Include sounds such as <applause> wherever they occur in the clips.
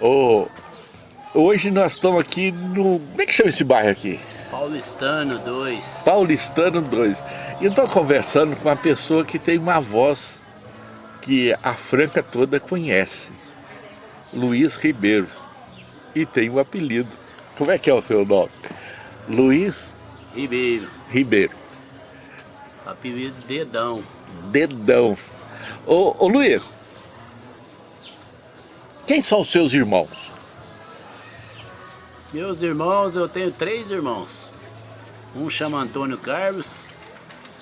Oh, hoje nós estamos aqui no... Como é que chama esse bairro aqui? Paulistano 2. Paulistano 2. E eu estou conversando com uma pessoa que tem uma voz que a Franca toda conhece. Luiz Ribeiro. E tem um apelido. Como é que é o seu nome? Luiz Ribeiro. Ribeiro. Apelido Dedão. Dedão. Ô, ô Luiz, quem são os seus irmãos? Meus irmãos, eu tenho três irmãos. Um chama Antônio Carlos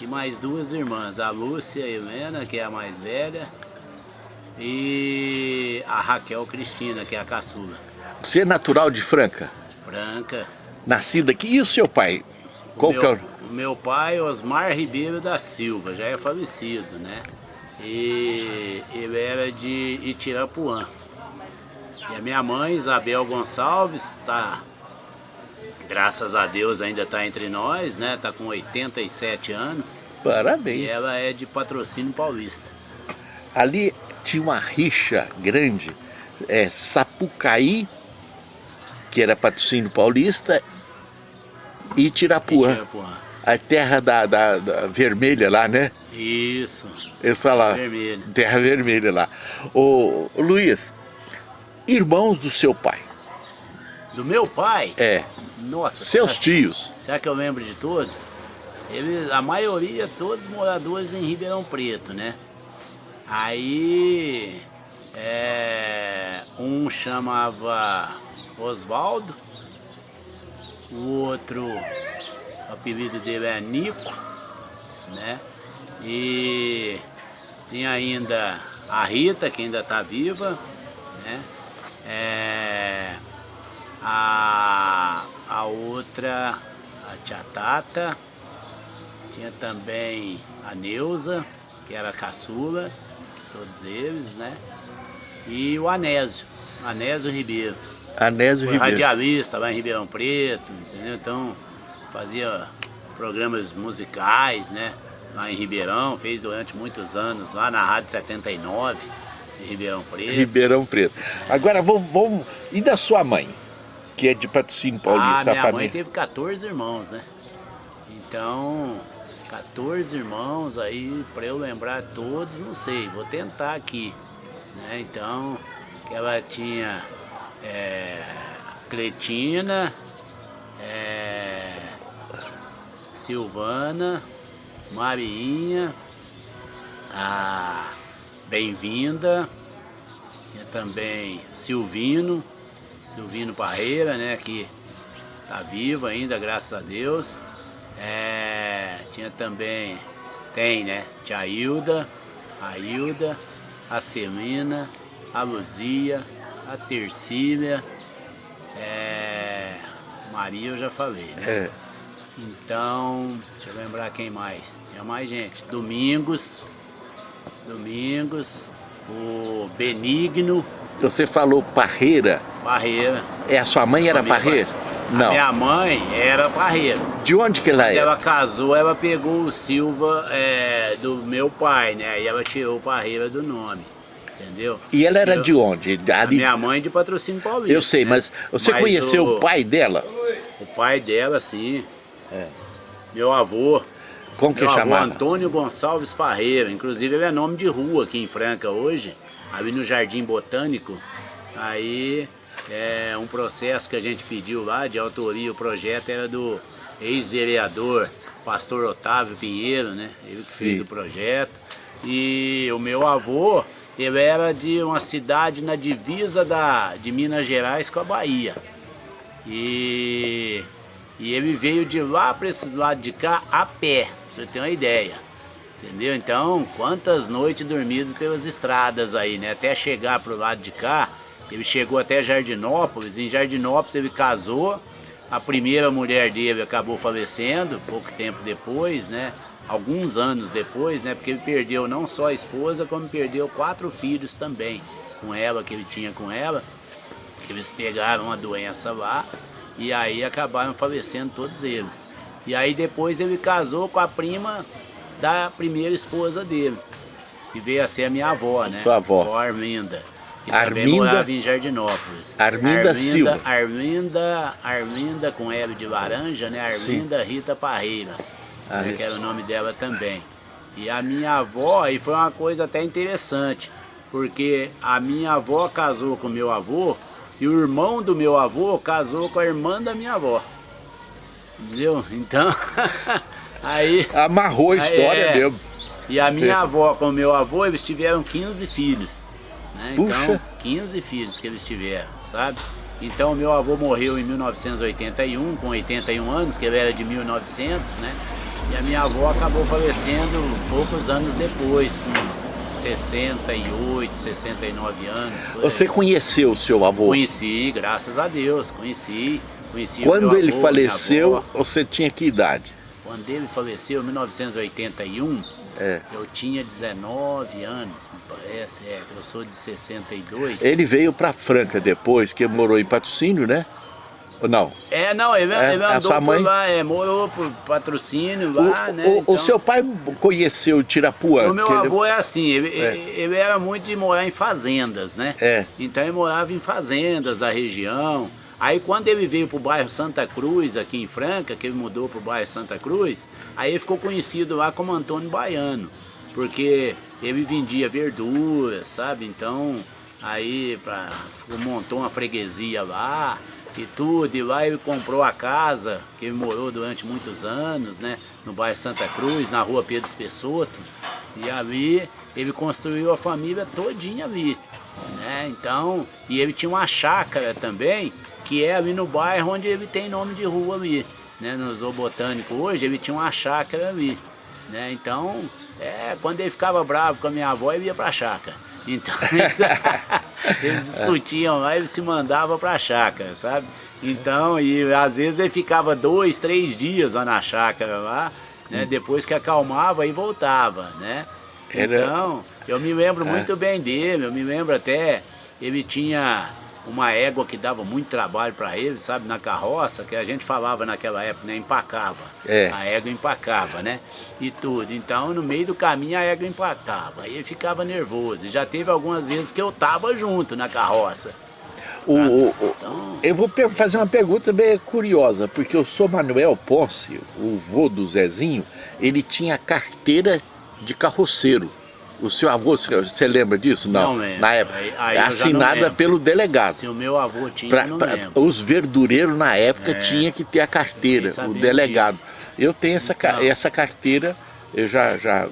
e mais duas irmãs, a Lúcia e a Helena, que é a mais velha, e a Raquel Cristina, que é a caçula. Você é natural de Franca? Franca. Nascida aqui. E o seu pai? Qual o, meu, é o... o meu pai, Osmar Ribeiro da Silva, já é falecido, né? E ele era de Itirapuã. E a minha mãe, Isabel Gonçalves, tá, graças a Deus ainda está entre nós, né? Tá com 87 anos. Parabéns. E ela é de patrocínio paulista. Ali tinha uma rixa grande, é, Sapucaí, que era patrocínio paulista, e Tirapuã. E Tirapuã. A terra da, da, da, vermelha lá, né? Isso. Essa lá. Vermelha. Terra vermelha lá. Ô, Luiz, irmãos do seu pai. Do meu pai? É. Nossa. Seus será, tios. Será que eu lembro de todos? Ele, a maioria, todos moradores em Ribeirão Preto, né? Aí, é, um chamava Oswaldo, o outro, o apelido dele é Nico, né? E tinha ainda a Rita, que ainda está viva, né? É, a, a outra, a tia Tata, tinha também a Neuza, que era a caçula, todos eles, né? E o Anésio, Anésio Ribeiro. Anésio Ribeiro. radialista lá em Ribeirão Preto, entendeu? Então fazia programas musicais, né? Lá em Ribeirão, fez durante muitos anos, lá na Rádio 79, de Ribeirão Preto. Ribeirão Preto. Agora vamos, vamos. E da sua mãe? Que é de patrocínio paulista, ah, minha família? mãe teve 14 irmãos, né? Então, 14 irmãos aí, para eu lembrar todos, não sei, vou tentar aqui. Né? Então, ela tinha é, Cletina, é, Silvana, Marinha, a Bem-vinda, tinha também Silvino, Silvino Parreira, né, que tá vivo ainda, graças a Deus. É, tinha também, tem, né, tia Hilda, a Hilda, a Celina, a Luzia, a Tercília, é, Maria eu já falei, né? É. Então, deixa eu lembrar quem mais. Tinha mais gente. Domingos, Domingos, o Benigno. Você falou Parreira? Parreira. É, a sua mãe era Parreira? Não. A minha mãe era Parreira. De onde que ela é? Ela casou, ela pegou o Silva é, do meu pai, né? E ela tirou Parreira do nome. Entendeu? E ela era eu, de onde? A minha mãe de patrocínio paulista. Eu sei, né? mas você mas conheceu o, o, pai dela? O pai dela, sim. É. Meu avô. Como que chamava? Antônio Gonçalves Parreira. Inclusive ele é nome de rua aqui em Franca hoje. Ali no Jardim Botânico. Aí é um processo que a gente pediu lá de autoria. O projeto era do ex-vereador pastor Otávio Pinheiro, né? Ele que Sim. fez o projeto. E o meu avô ele era de uma cidade na divisa da, de Minas Gerais com a Bahia. E, e ele veio de lá para esse lado de cá a pé, pra você ter uma ideia. Entendeu? Então, quantas noites dormidas pelas estradas aí, né? Até chegar pro lado de cá, ele chegou até Jardinópolis, em Jardinópolis ele casou, a primeira mulher dele acabou falecendo, pouco tempo depois, né? alguns anos depois, né? Porque ele perdeu não só a esposa, como perdeu quatro filhos também com ela, que ele tinha com ela. Eles pegaram a doença lá e aí acabaram falecendo todos eles. E aí depois ele casou com a prima da primeira esposa dele, que veio a ser a minha avó, né? Sua avó. A Arminda. que também morava em Jardinópolis. Arminda, Arminda Silva. Arminda, Arminda com L de laranja, né? Arminda Sim. Rita Parreira, né? que era o nome dela também. E a minha avó, aí foi uma coisa até interessante, porque a minha avó casou com meu avô e o irmão do meu avô casou com a irmã da minha avó. Entendeu? Então, <laughs> aí... Amarrou a história é, mesmo. E a minha avó com o meu avô, eles tiveram 15 filhos. Né? Puxa. Então, 15 filhos que eles tiveram, sabe? Então, meu avô morreu em 1981, com 81 anos, que ele era de 1900, né? E a minha avó acabou falecendo poucos anos depois, com 68, 69 anos. Você conheceu o seu avô? Conheci, graças a Deus, conheci. conheci Quando ele avô, faleceu, você tinha que idade? Quando ele faleceu, em 1981, é. Eu tinha 19 anos, me parece, é, eu sou de 62. Ele veio para Franca depois, que morou em patrocínio, né? Não? É, não, ele, é, ele andou por lá, é, morou por patrocínio lá, o, né? O, então... o, seu pai conheceu Tirapuã? O meu avô ele... é assim, ele, é. ele era muito de morar em fazendas, né? É. Então ele morava em fazendas da região, Aí quando ele veio para o bairro Santa Cruz, aqui em Franca, que ele mudou para o bairro Santa Cruz, aí ele ficou conhecido lá como Antônio Baiano, porque ele vendia verduras, sabe? Então, aí pra, montou uma freguesia lá e tudo, e lá ele comprou a casa, que ele morou durante muitos anos, né? No bairro Santa Cruz, na rua Pedro Espessoto, e ali ele construiu a família todinha ali, né? Então, e ele tinha uma chácara também, que é ali no bairro onde ele tem nome de rua ali. Né? No Zoo Botânico hoje ele tinha uma chácara ali. Né? Então, é, quando ele ficava bravo com a minha avó, ele ia pra chácara. Então, <laughs> eles discutiam lá, ele se mandava pra chácara, sabe? Então, e às vezes ele ficava dois, três dias lá na chácara lá, né? Depois que acalmava e voltava, né? Então, eu me lembro é. muito bem dele, eu me lembro até, ele tinha uma égua que dava muito trabalho para ele, sabe, na carroça, que a gente falava naquela época, né, empacava. É. A égua empacava, né? E tudo. Então, no meio do caminho, a égua empacava. Aí ele ficava nervoso. E já teve algumas vezes que eu tava junto na carroça. O, o, então... Eu vou fazer uma pergunta bem curiosa, porque eu sou Manuel Ponce, o vô do Zezinho, ele tinha carteira de carroceiro. O seu avô, você lembra disso? Não, não lembro. Na época. Aí, aí assinada pelo delegado. Se o meu avô tinha, pra, não pra, Os verdureiros na época é, tinha que ter a carteira, o delegado. Disso. Eu tenho essa, então, essa carteira, eu já, já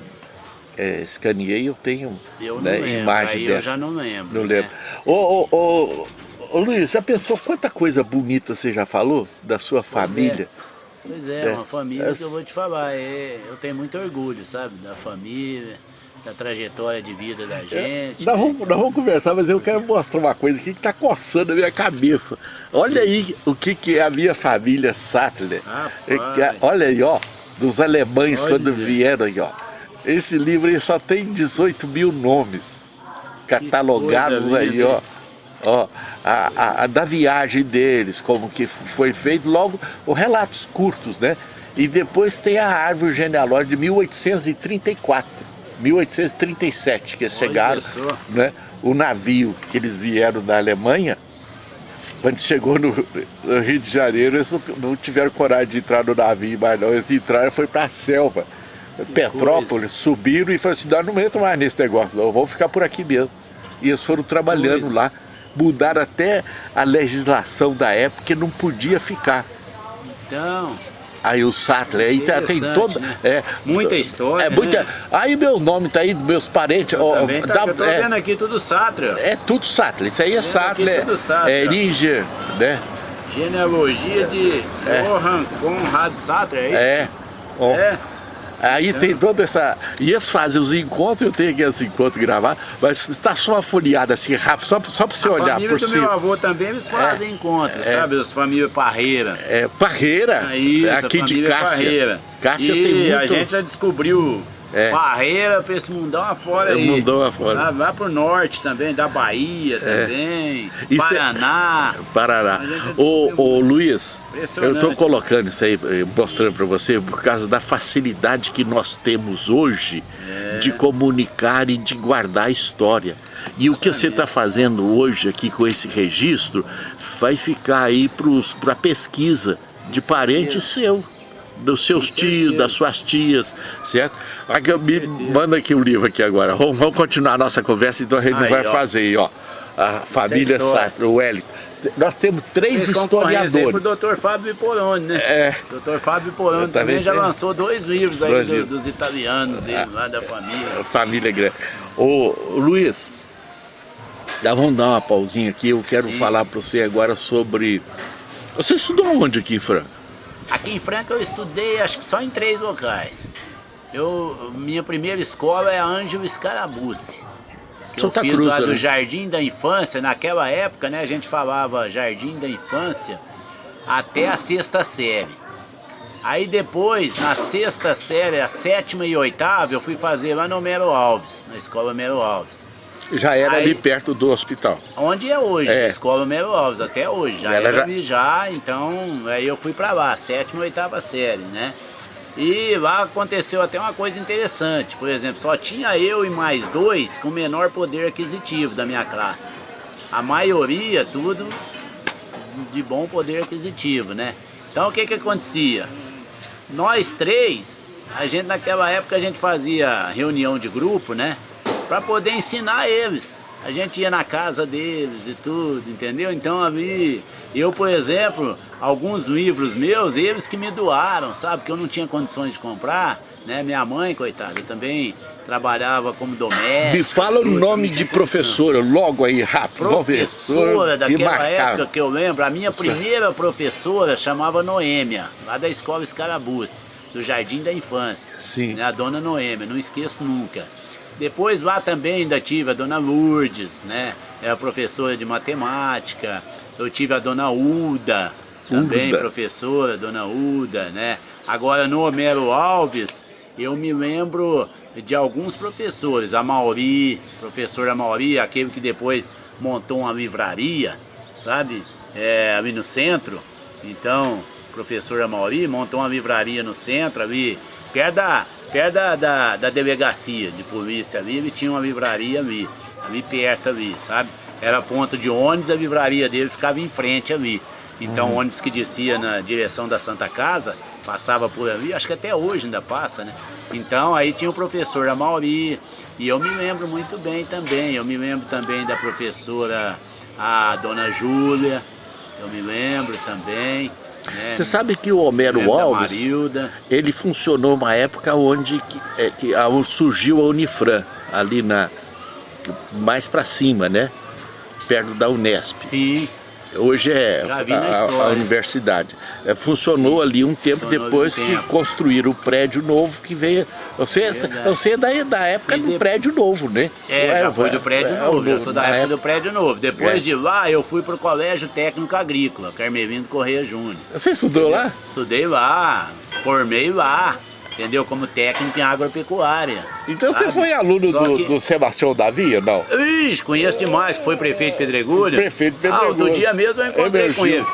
é, escaneei, eu tenho eu né, lembro, imagem aí dessa. Eu já não lembro. Não né? lembro. Ô, ô, ô, ô, Luiz, já pensou quanta coisa bonita você já falou da sua pois é. família? É. Pois é, é, uma família que eu vou te falar, é, eu tenho muito orgulho, sabe, da família da trajetória de vida da gente. É, nós, vamos, nós vamos conversar, mas eu quero mostrar uma coisa aqui que está coçando a minha cabeça. Olha Sim. aí o que, que é a minha família Sattler. É, olha aí, ó, dos alemães olha. quando vieram aí, ó. Esse livro aí só tem 18 mil nomes catalogados aí, ó. Ó, a, a, a, da viagem deles, como que foi feito, logo os relatos curtos, né? E depois tem a árvore genealógica de 1834 1837 que eles chegaram, né? O navio que eles vieram da Alemanha, quando chegou no, no Rio de Janeiro, eles não tiveram coragem de entrar no navio, mas não, eles entraram foi para a selva. Que Petrópolis, coisa. subiram e falaram assim, nós não entra mais nesse negócio, não, vamos ficar por aqui mesmo. E eles foram trabalhando lá, mudaram até a legislação da época que não podia ficar. Então, Aí o Sattler, aí tá, tem toda. Né? É, muita história. É muita. Né? Aí meu nome tá aí, meus parentes. Ó, tá, é, vendo aqui tudo Sattler. É tudo Sattler. Isso aí é. Tudo Sattler. É Eringer, né? Genealogia de é. Johann Conrad Sattler, é isso? É. Ó. É. Aí tem toda essa... E eles fazem os encontros, eu tenho aqui os encontros gravados, mas está só uma folheada assim, rápido, só, só para você a olhar por cima. A família do meu avô também, eles fazem é, encontros, é, sabe? As famílias Parreira. É, Parreira, é isso, aqui de Cássia. Parreira. Cássia e tem muito... a gente já descobriu É. Barreira para esse mundão afora é, aí. Mundão afora. Sabe? Vai pro norte também, da Bahia é. também, isso Paraná. É... Paraná. Ô, ô Luiz, eu estou colocando isso aí, eh, mostrando para você, por causa da facilidade que nós temos hoje é. de comunicar e de guardar a história. E o que você está fazendo hoje aqui com esse registro vai ficar aí para a pesquisa de parente seu dos seus tios, das suas tias, certo? Aqui, me manda aqui o um livro aqui agora. Vamos, vamos, continuar a nossa conversa, então a gente aí, vai ó. fazer aí, ó. A família Sartre, o Wellington. Nós temos três Fez historiadores. o Dr. Fábio Poroni, né? É. Dr. Fábio Poroni também já lançou dois livros aí do, dos italianos dele, é. lá da família. Família grande. Ô, Luiz, dá, vamos dar uma pausinha aqui. Eu quero Sim. falar para você agora sobre... Você estudou onde aqui, Franco? Aqui em Franca eu estudei acho que só em três locais. Eu, minha primeira escola é a Ângelo Scarabucci. Que eu fiz Cruz, lá do né? Jardim da Infância, naquela época, né, a gente falava Jardim da Infância até a sexta série. Aí depois, na sexta série, a sétima e oitava, eu fui fazer lá no Mero Alves, na escola Mero Alves. Já era aí, ali perto do hospital. Onde é hoje, é. escola Melo Alves, até hoje. Já Ela era já... já, então aí eu fui para lá, sétima e oitava série, né? E lá aconteceu até uma coisa interessante, por exemplo, só tinha eu e mais dois com menor poder aquisitivo da minha classe. A maioria, tudo de bom poder aquisitivo, né? Então o que que acontecia? Nós três, a gente naquela época a gente fazia reunião de grupo, né? Para poder ensinar eles. A gente ia na casa deles e tudo, entendeu? Então ali, eu por exemplo, alguns livros meus, eles que me doaram, sabe? Que eu não tinha condições de comprar, né? Minha mãe, coitada, também trabalhava como doméstico. Me fala o nome de professora, logo aí, rápido. Professora daquela época que eu lembro, a minha primeira professora chamava Noêmia, lá da escola Escarabuce, do Jardim da Infância. Sim. Né? A dona Noêmia, não esqueço nunca. Depois lá também ainda tive a dona Lourdes, né? É a professora de matemática. Eu tive a dona Uda, também Uda. professora, dona Uda, né? Agora no Homero Alves, eu me lembro de alguns professores, a Mauri, professora Mauri, aquele que depois montou uma livraria, sabe? É, ali no centro. Então, professora Mauri montou uma livraria no centro ali, perto da perto da, da, da, delegacia de polícia ali, ele tinha uma livraria ali, ali perto ali, sabe? Era ponto de ônibus, a livraria dele ficava em frente ali. Então uhum. ônibus que descia na direção da Santa Casa, passava por ali, acho que até hoje ainda passa, né? Então aí tinha o professor Amauri, e eu me lembro muito bem também, eu me lembro também da professora, a dona Júlia, eu me lembro também. É. Você sabe que o Homero Alves, ele funcionou uma época onde que, é, que surgiu a Unifran, ali na mais para cima, né? Perto da Unesp. Sim. Hoje é a, a, universidade. É, funcionou Sim. ali um tempo funcionou depois um que tempo. construíram o prédio novo que veio. Você, é você é da, da época do prédio novo, né? É, já foi do prédio é, novo, já sou da época, época do prédio novo. Depois é. de lá eu fui para o Colégio Técnico Agrícola, Carmelindo Correia Júnior. Você estudou lá? Estudei lá, formei lá entendeu? Como técnico em agropecuária. Então sabe? você foi aluno do, que... do Sebastião Davi, não? Ixi, conheço demais, que foi prefeito Pedregulho. Prefeito Pedregulho. Ah, outro dia mesmo eu encontrei Emergiu. com ele.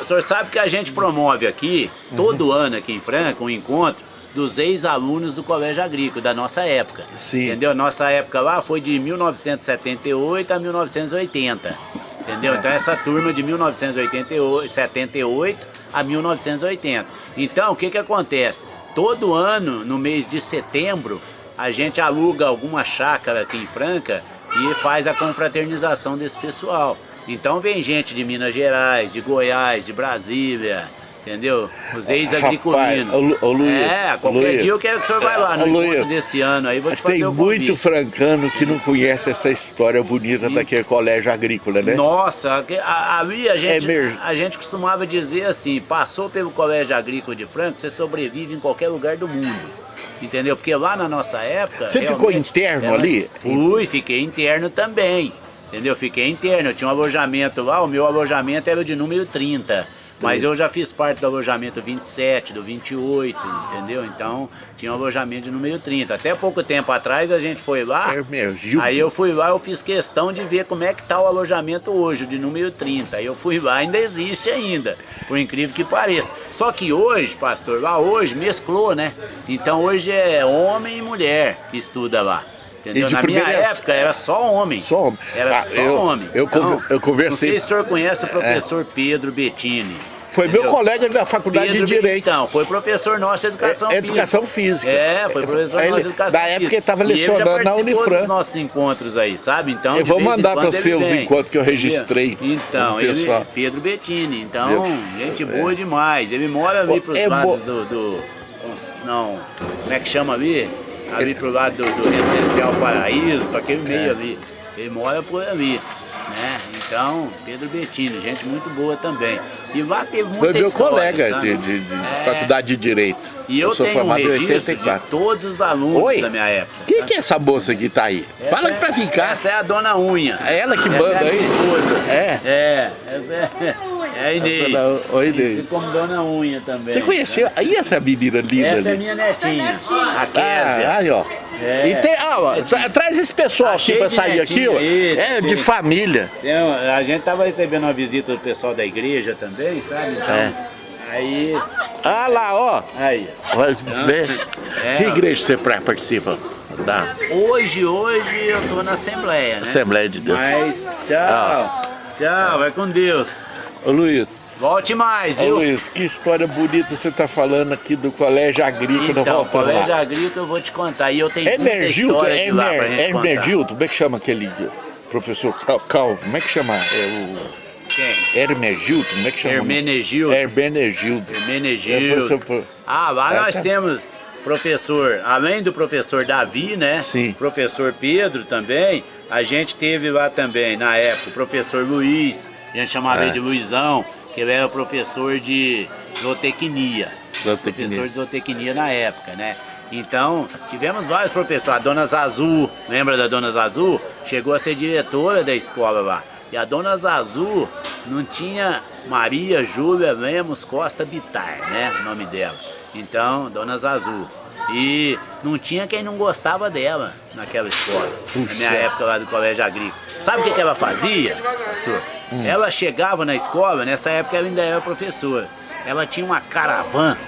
O senhor sabe que a gente promove aqui, todo uhum. ano aqui em Franca, um encontro dos ex-alunos do Colégio Agrícola, da nossa época. Sim. Entendeu? Nossa época lá foi de 1978 a 1980. Entendeu? Então essa turma de 1978 a 1980. Então o que que acontece? Todo ano, no mês de setembro, a gente aluga alguma chácara aqui em Franca e faz a confraternização desse pessoal. Então vem gente de Minas Gerais, de Goiás, de Brasília, entendeu? Os ex-agriculinos. É, qualquer Luiz, dia eu quero que o senhor vá lá no Luiz, encontro desse ano aí, vou te fazer Tem muito francano que não conhece essa história bonita e... daquele colégio agrícola, né? Nossa, ali a gente, é a gente costumava dizer assim, passou pelo colégio agrícola de Franca, você sobrevive em qualquer lugar do mundo. Entendeu? Porque lá na nossa época... Você ficou interno ali? Fui, fiquei interno também. Entendeu? Fiquei interno, eu tinha um alojamento lá, o meu alojamento era de número 30. Mas eu já fiz parte do alojamento 27, do 28, entendeu? Então tinha um alojamento de número 30. Até pouco tempo atrás a gente foi lá. Emergiu. Aí eu fui lá, eu fiz questão de ver como é que tá o alojamento hoje, de número 30. Aí eu fui lá, ainda existe ainda, por incrível que pareça. Só que hoje, pastor, lá hoje mesclou, né? Então hoje é homem e mulher que estuda lá. Entendeu? Na minha época era só homem. Só homem. Era Ah, só eu- homem. eu Então, eu conversei- Não sei se o senhor conhece o professor Pedro Bettini. Foi meu entendeu? colega da faculdade Pedro de Direito. Então, foi professor nosso de educação É, física. educação física. É, foi professor Ele- nosso de educação da física. época ele estava lecionando na Unifran. dos nossos encontros aí, sabe? Então, Eu vou mandar quando você os encontros que eu registrei Então, ele, pessoal. Pedro Bettini. Então, gente boa demais. Ele mora ali pros É lados bo- do, do- Não, como é que chama ali? Ali pro lado do, do Residencial Paraíso, pra aquele meio É. ali. Ele mora por ali. Então, Pedro Bettini, gente muito boa também. E lá teve muita Foi meu história, colega sabe? de, de- de É. faculdade de Direito. E eu, sou tenho um registro de 84. todos os alunos Oi? da minha época. Quem que é essa moça que tá aí? Essa Fala é- pra cá. Essa é a dona Unha. É ela que Essa manda é a aí? minha esposa. É? É, essa é, é a Inês. Oi, Inês. Conhecida como dona Unha também. Você conheceu? Aí essa menina linda Essa é ali. minha netinha, a Ah, Késia. aí, ó. É. E tem, ah, ó, tra- traz esse pessoal Tá aqui pra sair aqui, ó. aí, É, de família. Tem a gente tava recebendo uma visita do pessoal da igreja também, sabe? Então, É. aí, Ah lá, ó. aí. Vai ver. É. Que igreja você pra- participa? Da Hoje, hoje eu tô na Assembleia, né? Assembleia de Deus. Mas, tchau. Ah. Tchau, vai com Deus. Ô Luiz, Volte mais, ô viu? Luiz, que história bonita você tá falando aqui do Colégio Agrícola. Então, colégio lá. agrícola eu vou te contar. E eu tenho muita Hermergildo, história de lá pra gente contar. Hermergildo, como é que chama aquele professor Cal- Calvo? Como é que chama? É Quem? o Hermergildo, como é que chama? Hermenegildo. Hermenegildo. Hermenegildo. É, foi- Ah, lá É, nós tá. temos professor, além do professor Davi, né? Sim. Professor Pedro também. A gente teve lá também, na época, o professor Luiz. A gente chamava É. ele de Luizão, que ele era professor de zootecnia. Zootecnia. Professor de zootecnia na época, né? Então, tivemos vários professores. A dona Zazu, lembra da dona Zazu? Chegou a ser diretora da escola lá. E a dona Zazu não tinha Maria Júlia Lemos Costa Bitar, né? O nome dela. Então, dona Zazu. E não tinha quem não gostava dela naquela escola, na minha Puxa. época lá do colégio agrícola. Sabe o que, que ela fazia, pastor? Hum. Ela chegava na escola, nessa época ela ainda era professora. Ela tinha uma caravana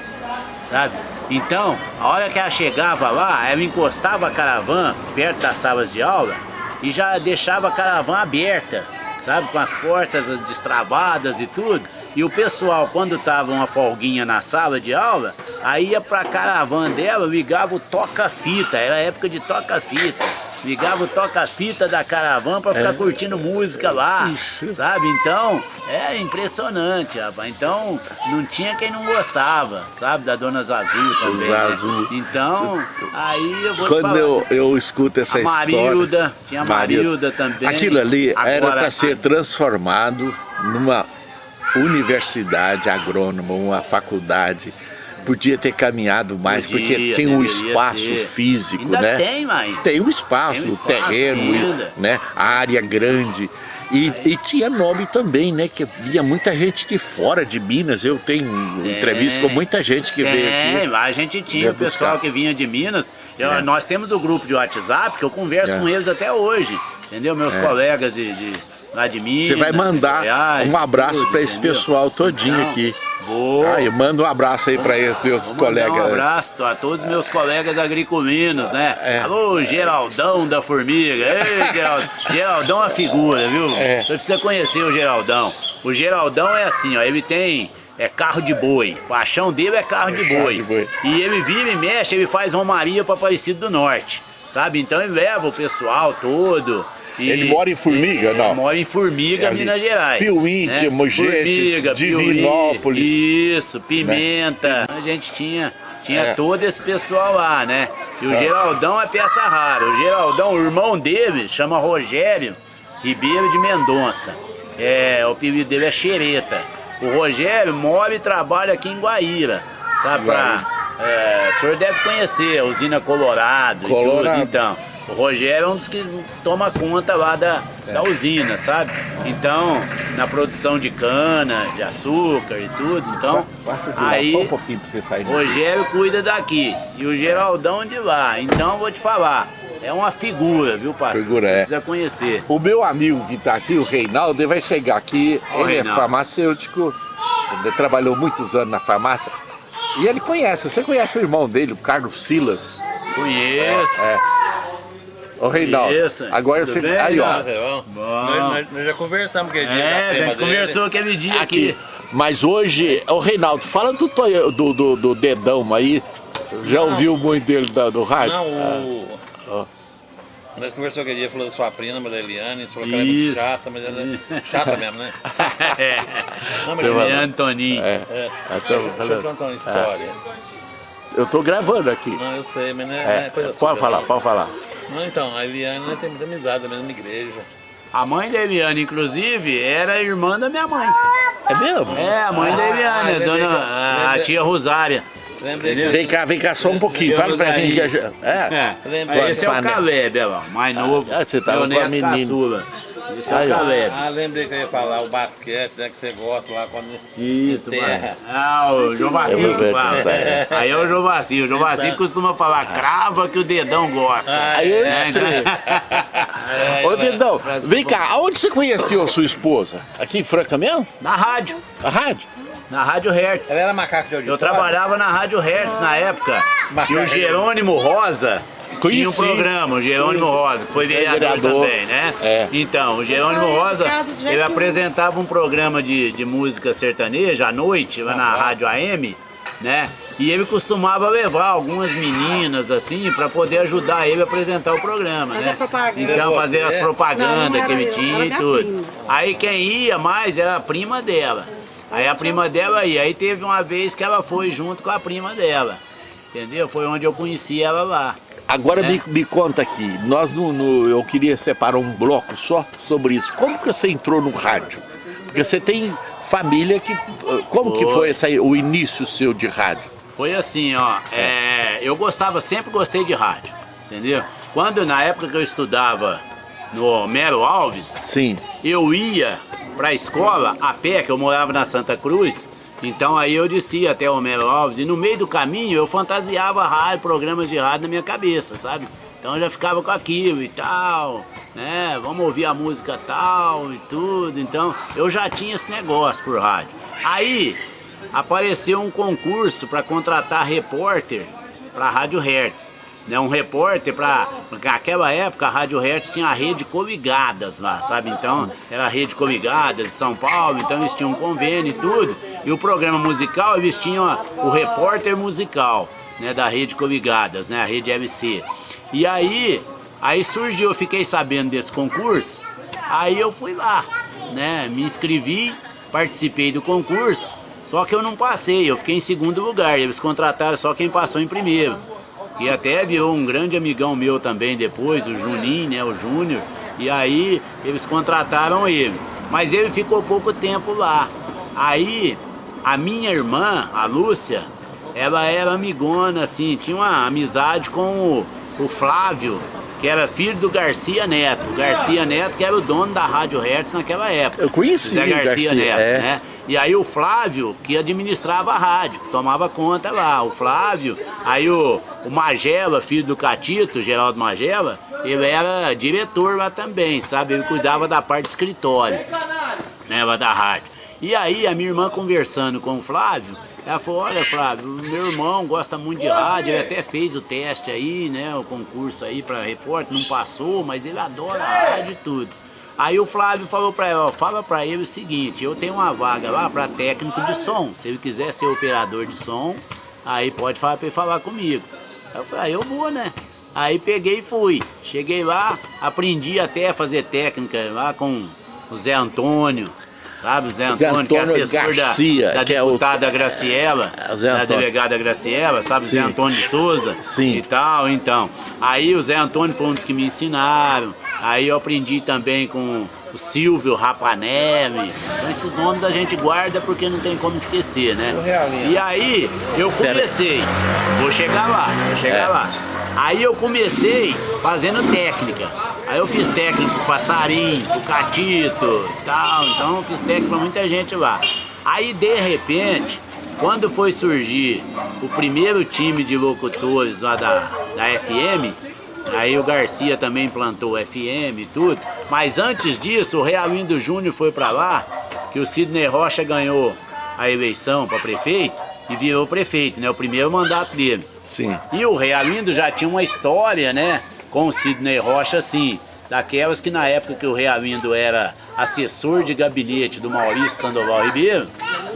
sabe? Então, a hora que ela chegava lá, ela encostava a caravana perto das salas de aula e já deixava a caravana aberta, sabe? Com as portas destravadas e tudo. E o pessoal, quando tava uma folguinha na sala de aula, aí ia pra caravana dela, ligava o toca-fita, era época de toca-fita. Ligava o toca-fita da caravana pra ficar curtindo música lá, sabe? Então, é impressionante, rapaz. Então, não tinha quem não gostava, sabe? Da Dona Zazu também. né? Zazu. Então, aí eu vou Quando falar. eu, eu escuto essa A Marilda, história... tinha a Marilda também. Aquilo ali era Agora, para ser transformado numa universidade agrônoma, uma faculdade. Podia ter caminhado mais, Podia, porque tinha um deveria espaço ser. físico, Ainda né? tem, mãe. Tem um espaço, Tem um o espaço terreno, ainda. né? Área grande. E, e tinha nome também, né? Que vinha muita gente de fora de Minas. Eu tenho entrevista com muita gente que veio Tem, aqui. lá a gente tinha Veio o pessoal buscar. que vinha de Minas. Eu- É. Nós temos o grupo de WhatsApp que eu converso É. com eles até hoje. Entendeu? Meus colegas de, de- lá de Minas. Você vai de mandar Goiás, um abraço para esse entendeu? pessoal todinho Então, aqui. Vou. Ah, eu mando um abraço aí para esses meus colegas. Um abraço a todos os meus colegas agriculinos, né? É. Alô, Geraldão da Formiga. Ei, <laughs> Geraldão. Geraldão é uma figura, viu? É. Você precisa conhecer o Geraldão. O Geraldão é assim, ó, ele tem é carro de boi. Paixão dele é carro de Carro boi. de boi. E ele vira e mexe, ele faz romaria para Aparecido do Norte. Sabe? Então ele leva o pessoal todo. E- Ele mora em Formiga, ele não? Mora em Formiga, É. Minas Gerais. Piuí, né? Timogete, Formiga, Piuí, Divinópolis. Isso, Pimenta. A gente tinha, tinha É. todo esse pessoal lá, né? E o Geraldão é peça rara. O Geraldão, o irmão dele, chama Rogério Ribeiro de Mendonça. É, o apelido dele é Xereta. O Rogério mora e trabalha aqui em Guaíra, sabe? Pra, é, o senhor deve conhecer a usina Colorado, Colorado. Então, o Rogério é um dos que toma conta lá da, é. da usina, sabe? Então, na produção de cana, de açúcar e tudo, então... aí, só um pouquinho pra você sair. Rogério cuida daqui e o Geraldão de lá. Então, vou te falar, é uma figura, viu, pastor? Figura, Você é. precisa conhecer. O meu amigo que está aqui, o Reinaldo, ele vai chegar aqui. Ó, ele Reinaldo. é farmacêutico, ele trabalhou muitos anos na farmácia. E ele conhece, você conhece o irmão dele, o Carlos Silas. Conheço. É. Ô Reinaldo, Isso. agora Tudo você. bem, aí, ó. É. Nós, nós- já conversamos aquele dia. É, prima gente dele. conversou aquele dia Aqui. aqui. Mas hoje, ô Reinaldo, fala do, do, do, do dedão aí. Já ouviu muito dele da- do rádio? Não, o. Ó. Nós conversou aquele dia, falou da sua prima, da Eliane, você falou que ela é muito chata, mas ela é chata mesmo, né? <laughs> é. Não, mas Eliane, Leandro Toninho. É. é, Então, deixa, deixa eu contar uma história. Eu tô gravando aqui. Não, eu sei, mas não é, É, não é coisa sua. pode falar, pode falar. Não, então, a Eliane né, tem muita amizade da mesma igreja. A mãe da Eliane, inclusive, era irmã da minha mãe. É mesmo? É, a mãe da Ah, Eliane, a, lembrei dona, que- a, a tia Rosária. Lembrei. Vem cá, vem cá só um pouquinho. Fala pra mim. que a gente- É. É, Lembrei. esse é o. Caleb, olha lá, o mais novo. ah, você tava com a menina. caçula. Esse Aí, o ó. Caleb. Ah, lembrei que eu ia falar o basquete, né, que você gosta lá quando. Isso, mano. Ah, o Eu vou ver, fala. é. Aí é o João Bacinho. O João Bacinho costuma falar, crava que o dedão gosta. Ah, Aí eu É, entrei. É, <laughs> Ô, Dedão, vem que cá, aonde você conheceu a sua esposa? Aqui em Franca mesmo? Na rádio. A rádio? Na Rádio Hertz. Ela era macaco de Eu auditório? trabalhava na Rádio Hertz na época. E o Jerônimo Rosa tinha um Conheci. programa, o Jerônimo Rosa, que foi vereador, vereador. também, né? É. Então, o Jerônimo Rosa, ele apresentava um programa de, de música sertaneja à noite, lá na Rádio AM, né? E ele costumava levar algumas meninas, assim, para poder ajudar ele a apresentar o programa, Fazer né? propaganda. Então, fazer as Não, propagandas não que ele tinha e tudo. prima. Aí quem ia mais era a prima dela. Aí a prima dela ia. Aí teve uma vez que ela foi junto com a prima dela. Entendeu? Foi onde eu conheci ela lá. Agora É. me, me conta aqui, nós no, no- eu queria separar um bloco só sobre isso. Como que você entrou no rádio? Porque você tem família que. Como que Foi. essa, o início seu de rádio? Foi assim, ó. é, eu gostava, sempre gostei de rádio. Entendeu? Quando na época que eu estudava no Homero Alves, Sim. eu ia pra escola a pé, que eu morava na Santa Cruz. Então aí eu descia até Homero Alves e no meio do caminho eu fantasiava rádio, programas de rádio na minha cabeça, sabe? Então eu já ficava com aquilo e tal, né? Vamos ouvir a música tal e tudo. Então eu já tinha esse negócio por rádio. Aí apareceu um concurso para contratar repórter para a Rádio Hertz. Né, um repórter para naquela época a Rádio Hertz tinha a rede Coligadas lá, sabe? Então era a rede Coligadas de São Paulo, então eles tinham um convênio e tudo. E o programa musical eles tinham o repórter musical, né, da rede Coligadas, né, a rede LC. E aí, aí surgiu, eu fiquei sabendo desse concurso, aí eu fui lá, né, me inscrevi, participei do concurso. Só que eu não passei, eu fiquei em segundo lugar. Eles contrataram só quem passou em primeiro. E até virou um grande amigão meu também depois, o Juninho, né, o Júnior. E aí eles contrataram ele. Mas ele ficou pouco tempo lá. Aí a minha irmã, a Lúcia, ela era amigona, assim, tinha uma amizade com o, o Flávio, que era filho do Garcia Neto. Garcia Neto, que era o dono da Rádio Hertz naquela época. Eu conheci o Garcia, Garcia, Neto, é. né? E aí o Flávio, que administrava a rádio, que tomava conta lá. O Flávio, aí o, o Magela, filho do Catito, Geraldo Magela, ele era diretor lá também, sabe? Ele cuidava da parte de escritório, né, lá da rádio. E aí a minha irmã conversando com o Flávio, ela falou, olha Flávio, meu irmão gosta muito de rádio, ele até fez o teste aí, né, o concurso aí para repórter, não passou, mas ele adora a rádio e tudo. Aí o Flávio falou pra ela, fala pra ele o seguinte, eu tenho uma vaga lá pra técnico de som, se ele quiser ser operador de som, aí pode falar pra ele falar comigo. Aí eu falei, ah, eu vou, né? Aí peguei e fui. Cheguei lá, aprendi até a fazer técnica lá com o Zé Antônio, sabe? O Zé Zé Antônio, que é Antônio assessor Garcia, da, da que é o- deputada Graciela, É, da Antônio. delegada Graciela, sabe? O Zé Sim. Antônio de Souza Sim. e tal, então. Aí o Zé Antônio foi um dos que me ensinaram. Aí eu aprendi também com o Silvio Rapanelli. Então esses nomes a gente guarda porque não tem como esquecer, né? E aí eu comecei, vou chegar lá, vou chegar é. lá. Aí eu comecei fazendo técnica. Aí eu fiz técnica pro Passarinho, pro Catito tal. Então eu fiz técnica pra muita gente lá. Aí de repente, quando foi surgir o primeiro time de locutores lá da, da FM, aí o Garcia também implantou o FM e tudo, mas antes disso o Realindo Júnior foi para lá, que o Sidney Rocha ganhou a eleição para prefeito e virou prefeito, né? O primeiro mandato dele. Sim. E o Realindo já tinha uma história, né? Com o Sidney Rocha, assim, daquelas que na época que o Realindo era assessor de gabinete do Maurício Sandoval Ribeiro,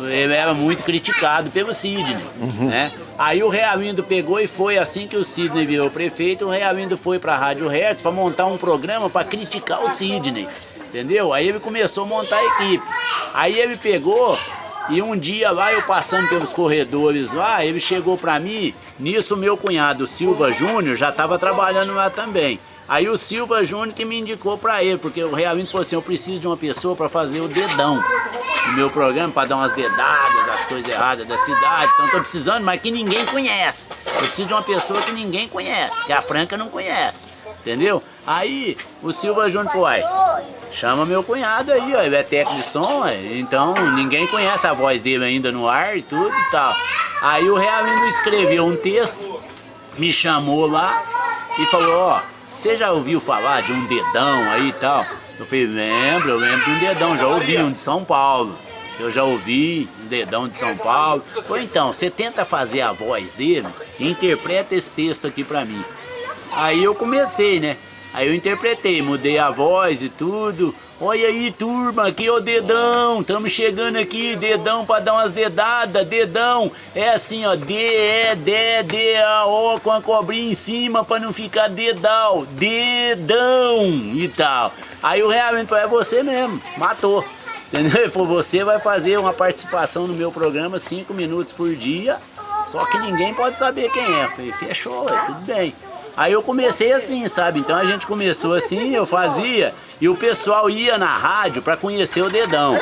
ele era muito criticado pelo Sidney, uhum. né? Aí o Realindo pegou e foi assim que o Sidney virou prefeito, o Realindo foi para a Rádio Hertz para montar um programa para criticar o Sidney, entendeu? Aí ele começou a montar a equipe. Aí ele pegou e um dia lá, eu passando pelos corredores lá, ele chegou para mim, nisso meu cunhado Silva Júnior já estava trabalhando lá também. Aí o Silva Júnior que me indicou para ele, porque o realmente falou assim, eu preciso de uma pessoa para fazer o dedão no meu programa, para dar umas dedadas, as coisas erradas da cidade. Então estou precisando, mas que ninguém conhece. Eu preciso de uma pessoa que ninguém conhece, que a Franca não conhece. Entendeu? Aí o Silva Júnior falou, chama meu cunhado aí, ó, ele é técnico de som, então ninguém conhece a voz dele ainda no ar e tudo e tal. Aí o Realindo escreveu um texto, me chamou lá e falou, ó, você já ouviu falar de um dedão aí e tal? Eu falei, lembro, eu lembro de um dedão, já ouvi um de São Paulo. Eu já ouvi um dedão de São Paulo. Foi então, você tenta fazer a voz dele e interpreta esse texto aqui pra mim. Aí eu comecei, né? Aí eu interpretei, mudei a voz e tudo. Olha aí, turma, aqui é o dedão. Estamos chegando aqui, dedão para dar umas dedadas, dedão. É assim, ó, D, E, D, D, A, O, com a cobrinha em cima para não ficar dedal. Dedão e tal. Aí o realmente falou, é você mesmo, matou. Entendeu? Ele falou, você vai fazer uma participação no meu programa cinco minutos por dia, só que ninguém pode saber quem é. Eu falei, fechou, é tudo bem. Aí eu comecei assim, sabe? Então a gente começou assim, eu fazia, e o pessoal ia na rádio para conhecer o dedão.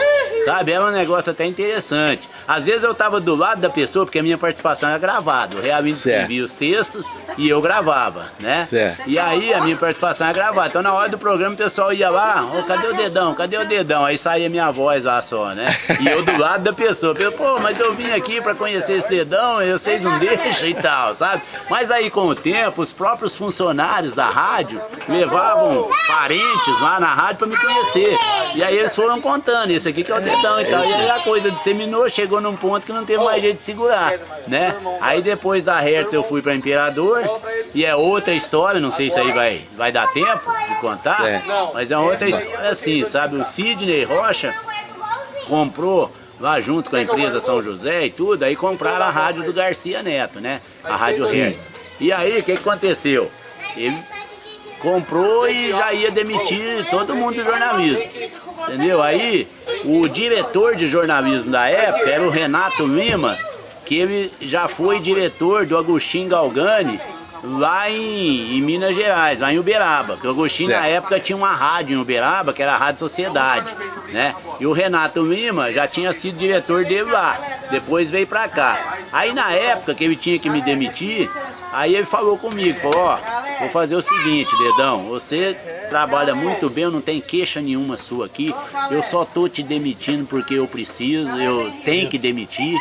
Sabe? Era um negócio até interessante. Às vezes eu tava do lado da pessoa, porque a minha participação era gravada. O Realmente escrevia os textos e eu gravava, né? Certo. E aí a minha participação era gravada. Então na hora do programa o pessoal ia lá, oh, cadê o dedão? Cadê o dedão? Aí saía minha voz lá só, né? E eu do lado da pessoa. Pô, mas eu vim aqui para conhecer esse dedão e vocês não deixam e tal, sabe? Mas aí com o tempo, os próprios funcionários da rádio levavam parentes lá na rádio para me conhecer. E aí eles foram contando, esse aqui que é o dedão então, então, e aí a coisa disseminou, chegou num ponto que não teve mais jeito de segurar, né? Aí depois da Hertz eu fui para Imperador, e é outra história, não sei se aí vai, vai dar tempo de contar, mas é outra história assim, sabe? O Sidney Rocha comprou lá junto com a empresa São José e tudo, aí compraram a rádio do Garcia Neto, né? A Rádio Hertz. E aí, o que, aconteceu? Ele comprou e já ia demitir todo mundo do jornalismo. Entendeu? Aí o diretor de jornalismo da época era o Renato Lima, que ele já foi diretor do Agostinho Galgani lá em, em, Minas Gerais, lá em Uberaba. Que o Agostinho certo. na época tinha uma rádio em Uberaba, que era a Rádio Sociedade, né? E o Renato Lima já tinha sido diretor dele lá, depois veio pra cá. Aí na época que ele tinha que me demitir, aí ele falou comigo, falou, ó, vou fazer o seguinte, Dedão, você trabalha muito bem, eu não tenho queixa nenhuma sua aqui, eu só tô te demitindo porque eu preciso, eu tenho que demitir,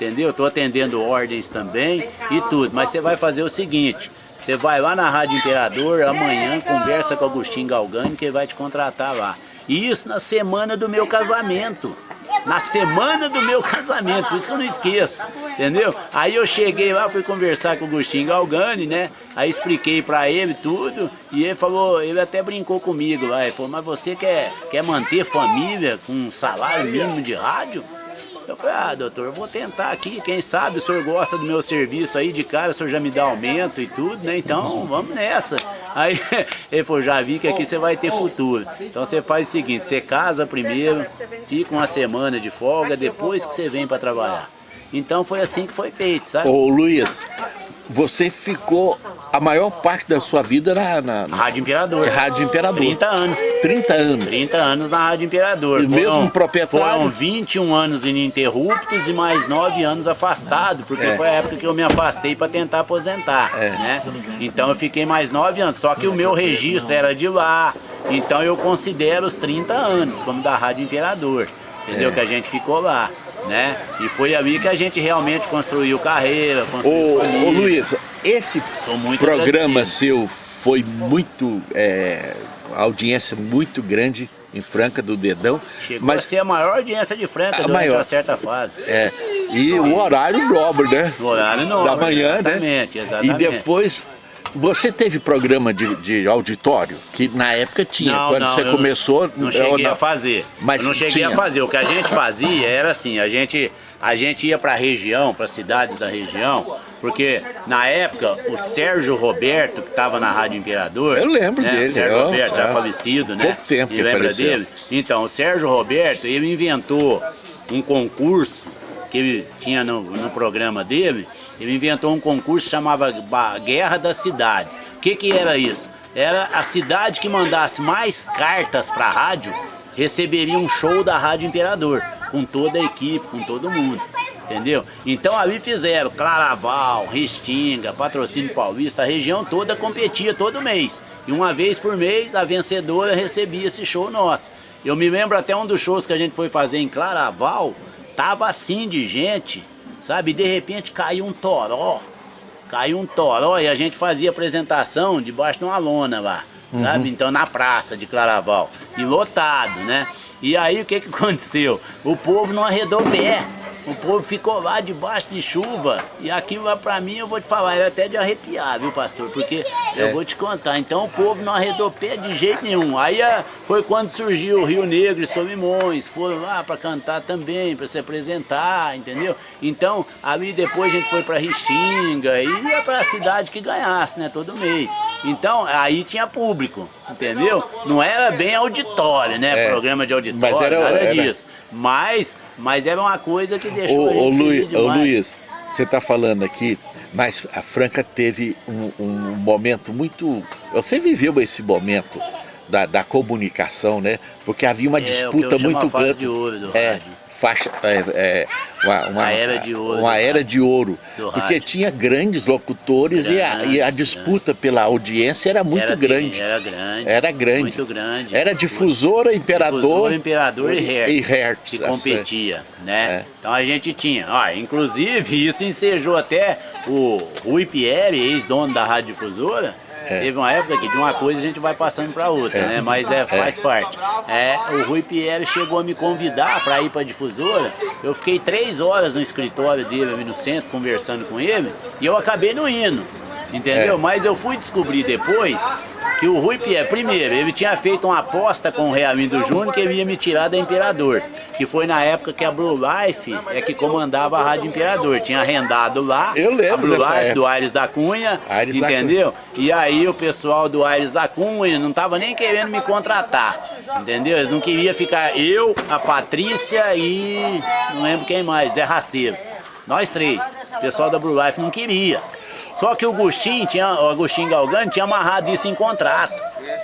entendeu? Estou atendendo ordens também e tudo, mas você vai fazer o seguinte, você vai lá na Rádio Imperador, amanhã conversa com o Agostinho Galgani que ele vai te contratar lá. E isso na semana do meu casamento na semana do meu casamento, por isso que eu não esqueço, entendeu? Aí eu cheguei lá, fui conversar com o Agostinho Galgani, né? Aí expliquei pra ele tudo e ele falou, ele até brincou comigo lá, ele falou, mas você quer, quer manter família com um salário mínimo de rádio? Eu falei, ah, doutor, eu vou tentar aqui, quem sabe o senhor gosta do meu serviço aí de cara, o senhor já me dá aumento e tudo, né? Então, vamos nessa. Aí <laughs> ele falou, já vi que aqui você vai ter futuro. Então você faz o seguinte, você casa primeiro, fica uma semana de folga, depois que você vem para trabalhar. Então foi assim que foi feito, sabe? Ô Luiz, você ficou a maior parte da sua vida na, na, na Rádio Imperador. Rádio Imperador. 30 anos. 30 anos. 30 anos na Rádio Imperador. E mesmo proprietário? Foram 21 anos ininterruptos e mais 9 anos afastado, porque É. foi a época que eu me afastei para tentar aposentar, É. né? Então eu fiquei mais 9 anos, só que o meu registro era de lá. Então eu considero os 30 anos como da Rádio Imperador. Entendeu? É. Que a gente ficou lá, né? E foi ali que a gente realmente construiu carreira, construiu Ô, família. ô Luiz, esse programa agradecido. seu foi muito, é, audiência muito grande em Franca do Dedão, Chegou a mas ser a maior audiência de Franca A durante maior. uma certa fase. é, e o horário nobre, né? No horário nobre. da manhã, exatamente, né? Exatamente, E depois, você teve programa de, de auditório, que na época tinha, Não, quando não, você começou... Não ou cheguei não? a fazer. Mas eu não cheguei tinha. a fazer. O que a gente fazia era assim, a gente, a gente ia para a região, para cidades da região, porque na época o Sérgio Roberto, que estava na Rádio Imperador. Eu lembro né? dele, O Sérgio eu- Roberto, já é. falecido, né? Pouco tempo E lembra faleceu. dele? Então, o Sérgio Roberto, ele inventou um concurso que ele tinha no, no programa dele, ele inventou um concurso que chamava Guerra das Cidades. O que, que era isso? Era a cidade que mandasse mais cartas para a rádio receberia um show da Rádio Imperador, com toda a equipe, com todo mundo. Entendeu? Então ali fizeram Claraval, Restinga, Patrocínio Paulista, a região toda competia todo mês. E uma vez por mês a vencedora recebia esse show nosso. Eu me lembro até um dos shows que a gente foi fazer em Claraval, tava assim de gente, sabe? De repente caiu um toró. Caiu um toró e a gente fazia apresentação debaixo de uma lona lá, sabe? Então na praça de Claraval. E lotado, né? E aí o que, que aconteceu? O povo não arredou pé. O povo ficou lá debaixo de chuva. E aquilo lá pra mim, eu vou te falar, era até de arrepiar, viu, pastor? Porque É. eu vou te contar. Então o povo não arredou pé de jeito nenhum. Aí ah, foi quando surgiu o Rio Negro e Solimões. Foram lá pra cantar também, pra se apresentar, entendeu? Então, ali depois a gente foi pra Restinga e ia pra cidade que ganhasse, né? Todo mês. Então, aí tinha público, entendeu? Não era bem auditório, né? É. Programa de auditório, Mas era- nada era- disso. Mas, mas era uma coisa que deixou Ô, a ô, gente Luiz, ô. Luiz, você está falando aqui, mas a Franca teve um, um momento muito... Você viveu esse momento da, da comunicação, né? Porque havia uma É, o disputa muito grande. de ouro do é. Faixa, é, é, uma, uma- A era de ouro Uma era de ouro. Porque rádio. tinha grandes locutores e, a, e a Grandes, disputa pela audiência era muito Era grande. Era grande. Era grande. Muito grande. Era difusora, imperador. Difusor, Imperador e Hertz. E Hertz, Que competia, né? É. Então a gente tinha. Ó, inclusive, isso ensejou até o Rui Pierre, ex-dono da Rádio Difusora. Teve uma época que de uma coisa a gente vai passando para outra, É. né? Mas é, faz parte. É, o Rui Pierre chegou a me convidar para ir para a difusora. Eu fiquei três horas no escritório dele ali no centro, conversando com ele, e eu acabei não indo. Entendeu? É. Mas eu fui descobrir depois que o Rui Pierre, primeiro, ele tinha feito uma aposta com o Realindo Júnior que ele ia me tirar da Imperador. Que foi na época que a Blue Life é que comandava a Rádio Imperador. Tinha arrendado lá Eu lembro a Blue Life época. do Aires da Cunha, Aires da entendeu? E aí o pessoal do Aires da Cunha não tava nem querendo me contratar, entendeu? Eles não queriam ficar eu, a Patrícia e não lembro quem mais, Zé Rasteiro. Nós três. O pessoal da Blue Life não queria. Só que o Agostinho, tinha, o Agostinho Galgani tinha amarrado isso em contrato.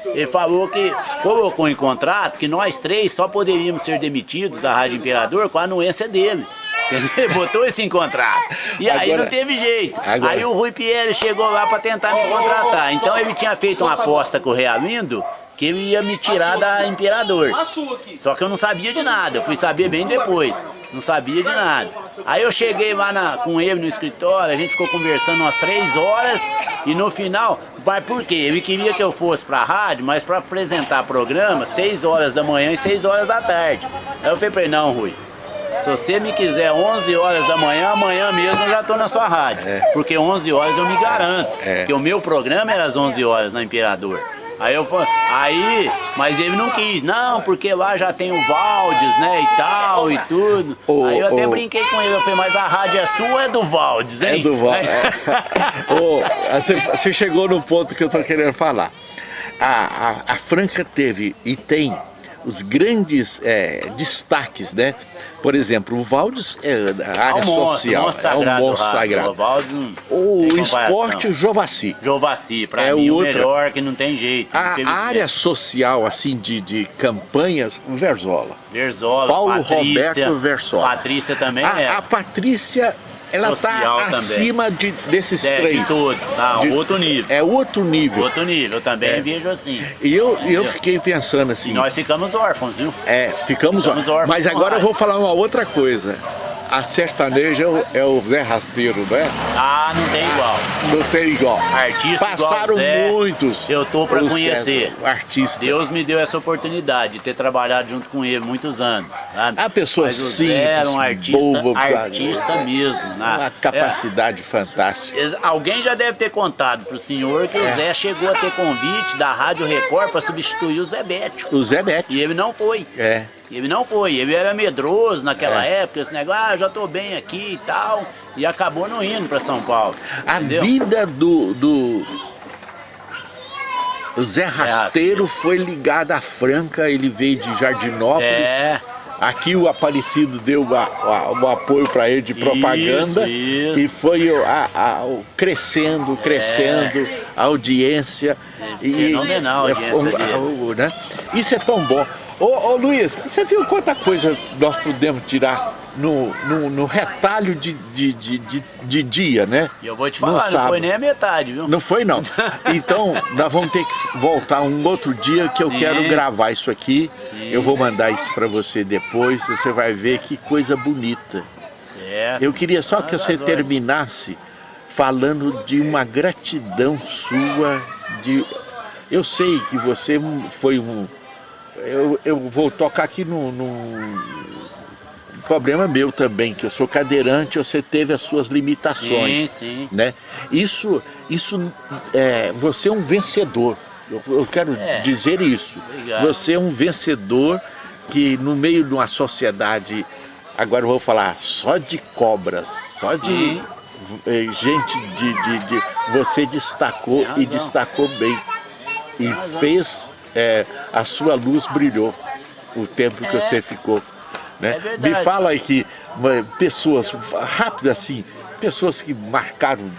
Ele falou que colocou em contrato que nós três só poderíamos ser demitidos da Rádio Imperador com a anuência dele. <laughs> Entendeu? Botou isso em contrato. E aí Agora- não teve jeito. agora- Aí o Rui Pierre chegou lá para tentar me contratar. Então ele tinha feito uma aposta com o Realindo que ele ia me tirar da Imperador. Só que eu não sabia de nada, eu fui saber bem depois. Não sabia de nada. Aí eu cheguei lá na- com ele no escritório, a gente ficou conversando umas três horas e no final, mas por quê? Ele queria que eu fosse pra rádio, mas para apresentar programa, seis horas da manhã e seis horas da tarde. Aí eu falei pra ele, não, Rui, se você me quiser 11 horas da manhã, amanhã mesmo eu já tô na sua rádio. Porque 11 horas eu me garanto. É. Porque o meu programa era às 11 horas na Imperador. Aí eu falei, aí, mas ele não quis, não, porque lá já tem o Valdes, né, e tal, e tudo. Ô, aí eu até ô. brinquei com ele, eu falei, mas a rádio é sua ou é do Valdes, hein? É do Val. <laughs> é. Ô, você, você chegou no ponto que eu tô querendo falar. A, a, a Franca teve e tem os grandes é, destaques, né? Por exemplo, o Valdes é da área É um monstro, social, sagrado, é um monstro rádio. sagrado. O Valdes O esporte, o Jovassi. Jovassi, pra É mim, o outra- melhor que não tem jeito. A, área social, assim, de, de campanhas, o Verzola. Verzola, Paulo Patrícia, Roberto Versola. Patrícia também A, é. a Patrícia, ela Social está também. acima de, desses É, três. de todos, tá? De- Outro nível. É outro nível. Outro nível, eu também É. vejo assim. E eu, eu fiquei pensando assim, E nós ficamos órfãos, viu? é, ficamos, Ficamos órfãos Mas agora eu vou falar uma outra coisa. A sertaneja é o, é Zé Rasteiro, né? Ah, não tem igual. Não tem igual. Artista Passaram igual Zé, muitos. eu tô pelo conhecer. Artista. Deus me deu essa oportunidade de ter trabalhado junto com ele muitos anos, sabe? A pessoa Mas o simples, Zé era um artista, artista mesmo, né? Uma capacidade fantástica. É, alguém já deve ter contado pro senhor É. que o Zé chegou a ter convite da Rádio Record para substituir o Zé Bétio. O Zé Bete. E ele não foi. É. Ele não foi, ele era medroso naquela É. época, esse negócio, ah, já tô bem aqui e tal, e acabou não indo para São Paulo. A entendeu? vida do, do o Zé Rasteiro foi ligado à Franca, ele veio de Jardinópolis. É. Aqui o Aparecido deu a- a- o apoio para ele de propaganda Isso, isso. e foi a- a- crescendo, crescendo a audiência. É, fenomenal a audiência o- né? Isso é tão bom. Ô, ô Luiz, você viu quanta coisa nós podemos tirar no, no, no retalho de, de, de, de- de dia, né? E eu vou te falar, não foi nem a metade, viu? Não foi não. Então nós vamos ter que voltar um outro dia que eu Sim. quero gravar isso aqui. Sim. Eu vou mandar isso para você depois, você vai ver que coisa bonita. Certo. Eu queria só que você terminasse falando de uma gratidão sua de eu sei que você foi um eu, eu vou tocar aqui no, no problema meu também, que eu sou cadeirante, você teve as suas limitações Sim, sim. né? Isso, isso é, você é um vencedor. Eu, eu quero É. dizer isso. Obrigado. Você é um vencedor que no meio de uma sociedade, agora eu vou falar só de cobras, só de Sim. eh, gente de, de, de- você destacou e destacou bem e fez é, a sua luz brilhou o tempo que É. você ficou. Né? É. Me fala aí que pessoas, rápido assim, pessoas que marcaram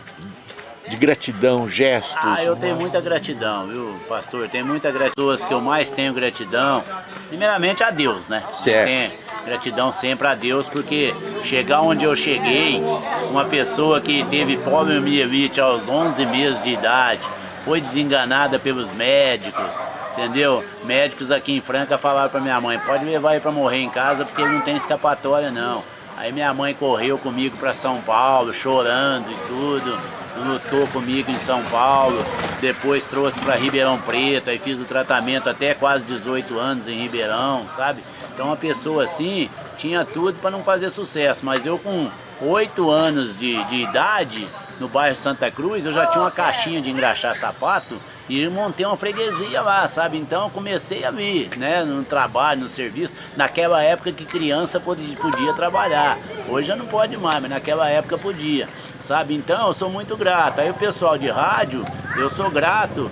de gratidão, gestos. Ah, eu tenho muita gratidão, viu, pastor? Tenho muita gratidão. Que eu mais tenho gratidão, primeiramente a Deus, né? Certo. Tenho gratidão sempre a Deus, porque chegar onde eu cheguei, uma pessoa que teve poliomielite aos 11 meses de idade, foi desenganada pelos médicos, entendeu? Médicos aqui em Franca falaram pra minha mãe, pode levar ele pra morrer em casa, porque ele não tem escapatória, não. Aí minha mãe correu comigo para São Paulo, chorando e tudo, lutou comigo em São Paulo, depois trouxe para Ribeirão Preto, aí fiz o tratamento até quase 18 anos em Ribeirão, sabe? Então uma pessoa assim tinha tudo para não fazer sucesso, mas eu com 8 anos de, de idade, no bairro Santa Cruz, eu já tinha uma caixinha de engraxar sapato e montei uma freguesia lá, sabe? Então comecei a vir, né? No trabalho, no serviço, naquela época que criança podia, podia trabalhar. Hoje já não pode mais, mas naquela época podia, sabe? Então eu sou muito grato. Aí o pessoal de rádio, eu sou grato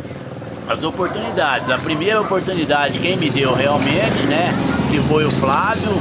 as oportunidades. A primeira oportunidade quem me deu realmente, né? Que foi o Flávio,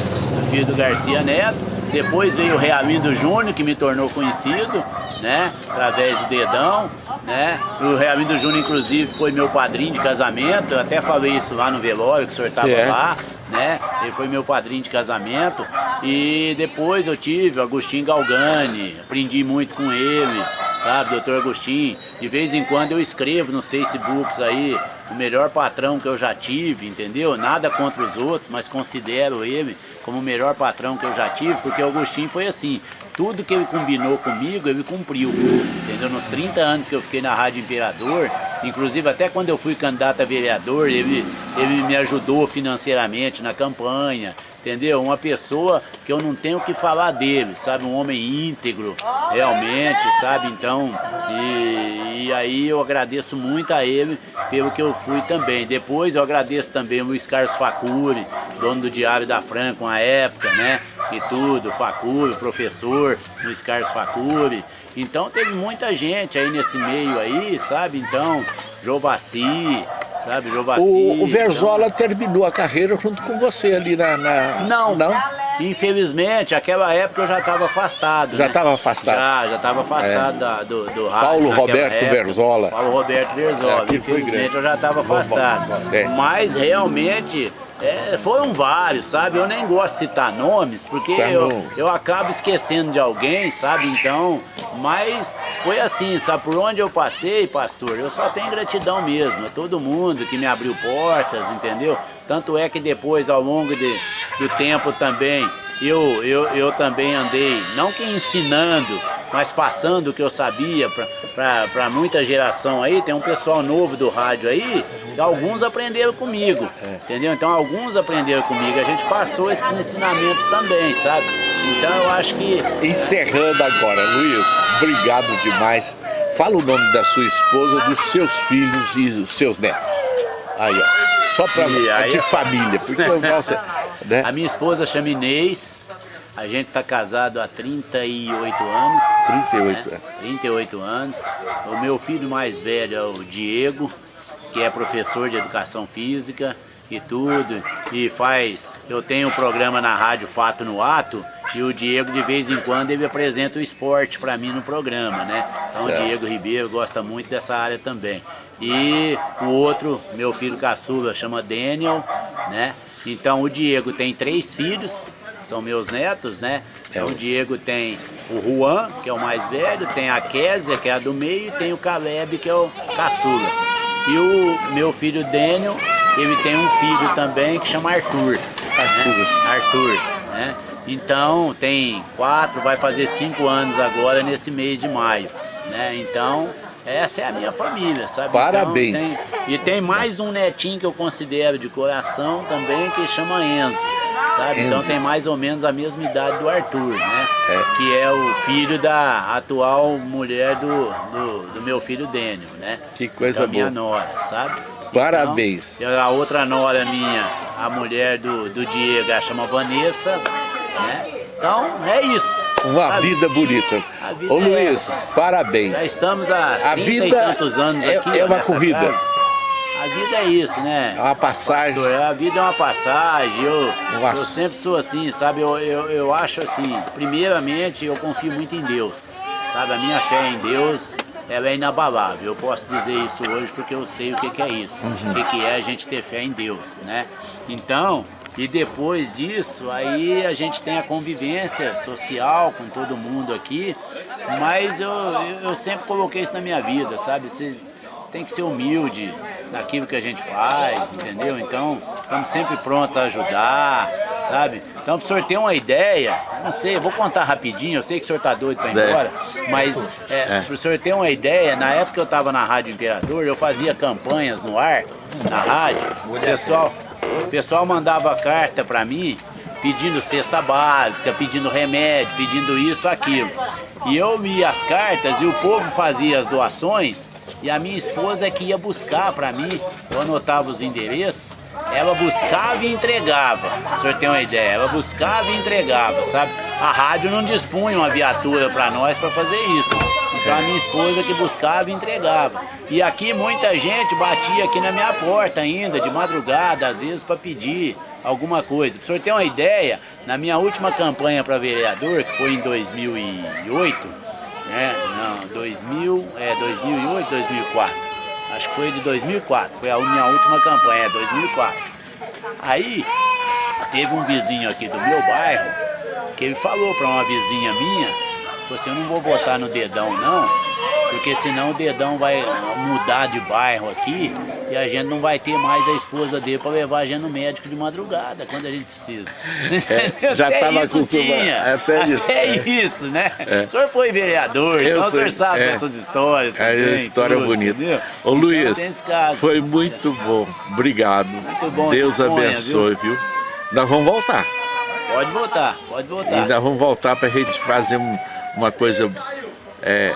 filho do Garcia Neto. Depois veio o Realindo Júnior, que me tornou conhecido, né? Através do dedão, né? O Realindo Júnior, inclusive, foi meu padrinho de casamento. Eu até falei isso lá no velório, que o senhor estava lá, né? Ele foi meu padrinho de casamento. E depois eu tive o Agostinho Galgani, aprendi muito com ele, sabe, doutor Agostinho. De vez em quando eu escrevo nos Facebooks aí, o melhor patrão que eu já tive, entendeu? Nada contra os outros, mas considero ele como o melhor patrão que eu já tive, porque o Agostinho foi assim, tudo que ele combinou comigo, ele cumpriu, entendeu? Nos 30 anos que eu fiquei na Rádio Imperador, inclusive até quando eu fui candidato a vereador, ele, ele me ajudou financeiramente na campanha, entendeu? Uma pessoa que eu não tenho o que falar dele, sabe? Um homem íntegro, realmente, sabe? Então, e, e aí eu agradeço muito a ele pelo que eu fui também. Depois eu agradeço também o Luiz Carlos Facuri, dono do Diário da Franca, uma época, né? E tudo, Facuri, professor Luiz Carlos Facuri. Então teve muita gente aí nesse meio aí, sabe? Então, Jovassi, sabe? Jovaci. O, o Verzola então... terminou a carreira junto com você ali na... na... Não, não. Infelizmente, aquela época eu já estava afastado. Já estava né? afastado? Já, já estava afastado é. da, do, do rádio. Paulo Roberto época. Verzola. Paulo Roberto Verzola. É, Infelizmente eu já estava afastado. É. Mas realmente é, foram vários, sabe? Eu nem gosto de citar nomes, porque tá eu, eu acabo esquecendo de alguém, sabe? Então, mas foi assim, sabe? Por onde eu passei, pastor, eu só tenho gratidão mesmo. A todo mundo que me abriu portas, entendeu? Tanto é que depois, ao longo de, do tempo também, eu, eu, eu também andei, não que ensinando, mas passando o que eu sabia para muita geração aí, tem um pessoal novo do rádio aí, alguns aprenderam comigo, entendeu? Então alguns aprenderam comigo, a gente passou esses ensinamentos também, sabe? Então eu acho que... Encerrando agora, Luiz, obrigado demais. Fala o nome da sua esposa, dos seus filhos e dos seus netos. Aí, ó. Só para de família, porque eu <laughs> gosto... Né? A minha esposa chama Inês, a gente está casado há 38 anos. 38 né? 38 anos. O meu filho mais velho é o Diego, que é professor de educação física e tudo, e faz, eu tenho um programa na rádio Fato no Ato, e o Diego de vez em quando ele apresenta o esporte para mim no programa, né? Então certo. o Diego Ribeiro gosta muito dessa área também. E o outro, meu filho caçula, chama Daniel, né? Então o Diego tem três filhos, são meus netos, né? Então o Diego tem o Juan, que é o mais velho, tem a Késia, que é a do meio, e tem o Caleb, que é o caçula. E o meu filho Daniel, ele tem um filho também que chama Arthur. Arthur. Né? Arthur, né? Então tem quatro, vai fazer cinco anos agora nesse mês de maio. Né? Então essa é a minha família, sabe? Parabéns. Então, tem, e tem mais um netinho que eu considero de coração também, que chama Enzo. Sabe? Enzo. Então tem mais ou menos a mesma idade do Arthur, né? É. Que é o filho da atual mulher do, do, do meu filho Daniel, né? Que coisa da minha nora, sabe? Parabéns. Então, a outra nora minha, a mulher do, do Diego, ela chama Vanessa, né? Então, é isso. Uma a vida bonita. Vida Ô é Luiz, essa. parabéns. Já estamos há a vida e tantos anos é, aqui. É uma corrida. Casa. A vida é isso, né? É uma passagem. Pastor, a vida é uma passagem. Eu, eu sempre sou assim, sabe? Eu, eu, eu acho assim, primeiramente eu confio muito em Deus. Sabe, a minha fé em Deus ela é inabalável. Eu posso dizer isso hoje porque eu sei o que, que é isso. Uhum. O que, que é a gente ter fé em Deus, né? Então, e depois disso, aí a gente tem a convivência social com todo mundo aqui, mas eu, eu sempre coloquei isso na minha vida, sabe? Você, tem que ser humilde naquilo que a gente faz, entendeu? Então, estamos sempre prontos a ajudar, sabe? Então, para o senhor ter uma ideia, não sei, vou contar rapidinho, eu sei que o senhor está doido para ir é. embora, mas é, é. para o senhor ter uma ideia, na época que eu estava na Rádio Imperador, eu fazia campanhas no ar, na rádio, o pessoal, o pessoal mandava carta para mim pedindo cesta básica, pedindo remédio, pedindo isso, aquilo. E eu lia as cartas e o povo fazia as doações e a minha esposa é que ia buscar para mim, eu anotava os endereços, ela buscava e entregava, o senhor tem uma ideia, ela buscava e entregava, sabe? A rádio não dispunha uma viatura para nós para fazer isso. Então a minha esposa que buscava e entregava. E aqui muita gente batia aqui na minha porta ainda, de madrugada, às vezes para pedir alguma coisa. Para o senhor ter uma ideia, na minha última campanha para vereador, que foi em 2008, né, não, 2000, é, 2008, 2004, acho que foi de 2004, foi a minha última campanha, 2004. Aí, teve um vizinho aqui do meu bairro, que ele falou para uma vizinha minha, você não vou votar no dedão não, porque senão o dedão vai mudar de bairro aqui e a gente não vai ter mais a esposa dele para levar a gente no médico de madrugada, quando a gente precisa. É, <laughs> já estava acostumado. Até, até, isso, é. isso, né? É. O senhor foi vereador, Eu então o senhor sabe é, essas histórias é também. É história tudo, bonita. Entendeu? Ô então, Luiz, foi muito bom. Obrigado. Muito bom. Deus disponha, abençoe, viu? viu? Nós vamos voltar. Pode voltar, pode voltar. E nós vamos voltar para a gente fazer um uma coisa é,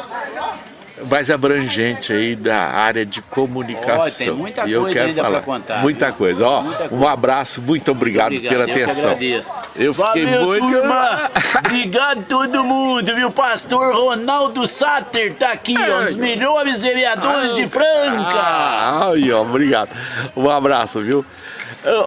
mais abrangente aí da área de comunicação. Ó, tem muita e eu coisa quero ainda falar. pra contar, Muita viu? coisa. Ó, Muita um coisa. abraço, muito obrigado, Muito pela eu atenção. Eu fiquei Valeu, muito. turma! <laughs> Obrigado todo mundo, viu? Pastor Ronaldo Satter tá aqui, ó, um dos melhores vereadores de Franca! Ah, aí, ó, obrigado. Um abraço, viu?